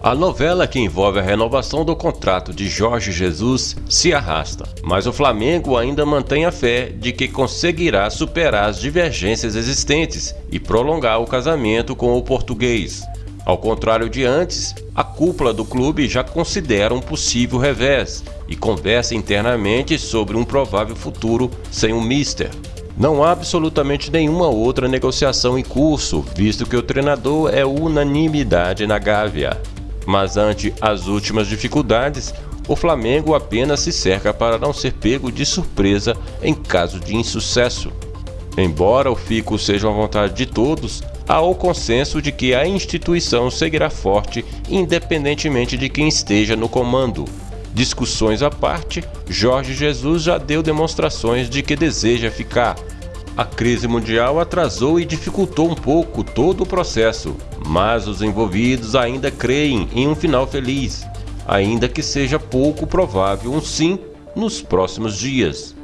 A novela que envolve a renovação do contrato de Jorge Jesus se arrasta, mas o Flamengo ainda mantém a fé de que conseguirá superar as divergências existentes e prolongar o casamento com o português. Ao contrário de antes, a cúpula do clube já considera um possível revés e conversa internamente sobre um provável futuro sem o Mister. Não há absolutamente nenhuma outra negociação em curso, visto que o treinador é unanimidade na Gávea mas ante as últimas dificuldades, o Flamengo apenas se cerca para não ser pego de surpresa em caso de insucesso. Embora o fico seja uma vontade de todos, há o consenso de que a instituição seguirá forte independentemente de quem esteja no comando. Discussões à parte, Jorge Jesus já deu demonstrações de que deseja ficar. A crise mundial atrasou e dificultou um pouco todo o processo, mas os envolvidos ainda creem em um final feliz, ainda que seja pouco provável um sim nos próximos dias.